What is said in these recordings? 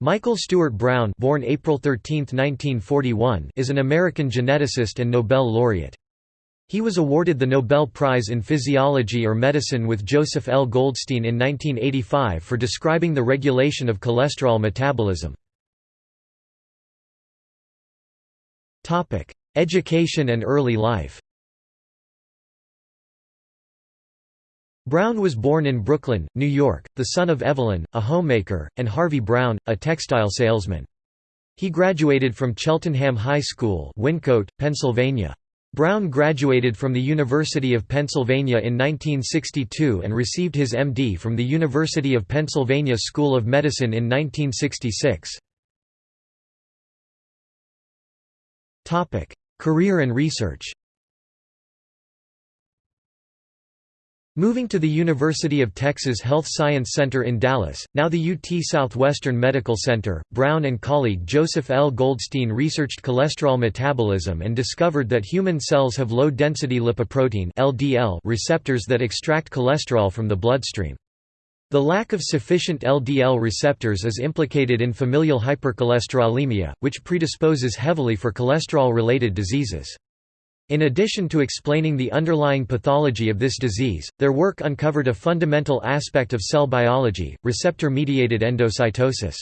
Michael Stewart Brown born April 13, 1941, is an American geneticist and Nobel laureate. He was awarded the Nobel Prize in Physiology or Medicine with Joseph L. Goldstein in 1985 for describing the regulation of cholesterol metabolism. Education and early life Brown was born in Brooklyn, New York, the son of Evelyn, a homemaker, and Harvey Brown, a textile salesman. He graduated from Cheltenham High School Wyncote, Pennsylvania. Brown graduated from the University of Pennsylvania in 1962 and received his MD from the University of Pennsylvania School of Medicine in 1966. Career and research Moving to the University of Texas Health Science Center in Dallas, now the UT Southwestern Medical Center, Brown and colleague Joseph L. Goldstein researched cholesterol metabolism and discovered that human cells have low-density lipoprotein (LDL) receptors that extract cholesterol from the bloodstream. The lack of sufficient LDL receptors is implicated in familial hypercholesterolemia, which predisposes heavily for cholesterol-related diseases. In addition to explaining the underlying pathology of this disease, their work uncovered a fundamental aspect of cell biology, receptor-mediated endocytosis.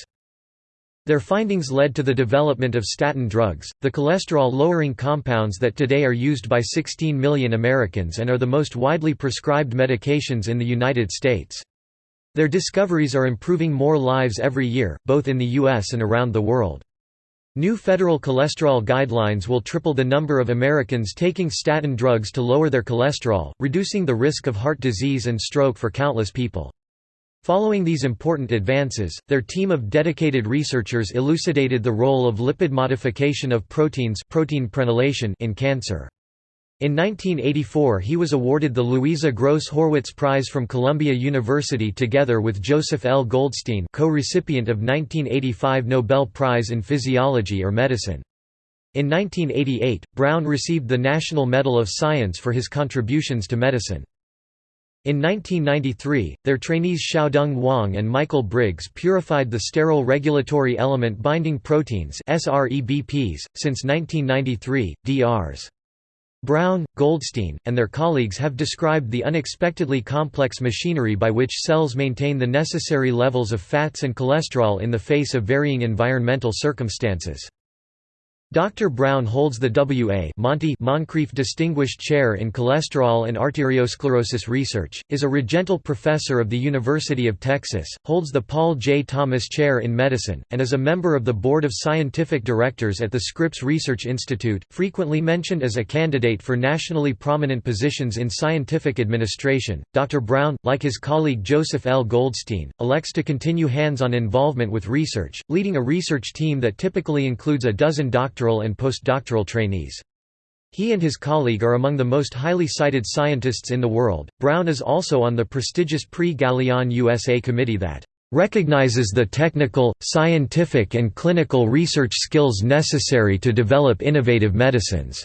Their findings led to the development of statin drugs, the cholesterol-lowering compounds that today are used by 16 million Americans and are the most widely prescribed medications in the United States. Their discoveries are improving more lives every year, both in the U.S. and around the world. New federal cholesterol guidelines will triple the number of Americans taking statin drugs to lower their cholesterol, reducing the risk of heart disease and stroke for countless people. Following these important advances, their team of dedicated researchers elucidated the role of lipid modification of proteins protein prenylation in cancer. In 1984 he was awarded the Louisa Gross Horwitz Prize from Columbia University together with Joseph L. Goldstein co-recipient of 1985 Nobel Prize in Physiology or Medicine. In 1988, Brown received the National Medal of Science for his contributions to medicine. In 1993, their trainees Xiaodong Wang and Michael Briggs purified the sterol regulatory element binding proteins since 1993, DRs. Brown, Goldstein, and their colleagues have described the unexpectedly complex machinery by which cells maintain the necessary levels of fats and cholesterol in the face of varying environmental circumstances. Dr. Brown holds the W.A. Monty Moncrief Distinguished Chair in Cholesterol and Arteriosclerosis Research, is a Regental Professor of the University of Texas, holds the Paul J. Thomas Chair in Medicine, and is a member of the Board of Scientific Directors at the Scripps Research Institute, frequently mentioned as a candidate for nationally prominent positions in scientific administration. Dr. Brown, like his colleague Joseph L. Goldstein, elects to continue hands-on involvement with research, leading a research team that typically includes a dozen doctors doctoral and postdoctoral trainees. He and his colleague are among the most highly cited scientists in the world. Brown is also on the prestigious Prix Galien USA committee that recognizes the technical, scientific and clinical research skills necessary to develop innovative medicines.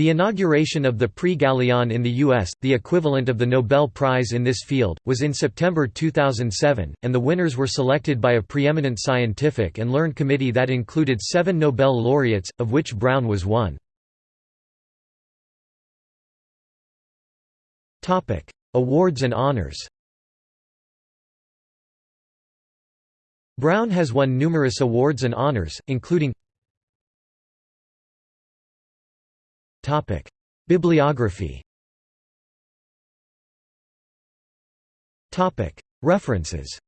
The inauguration of the Prix Galien in the U.S., the equivalent of the Nobel Prize in this field, was in September 2007, and the winners were selected by a preeminent scientific and learned committee that included seven Nobel laureates, of which Brown was one. Awards and honors Brown has won numerous awards and honors, including Topic: Bibliography. Topic: References.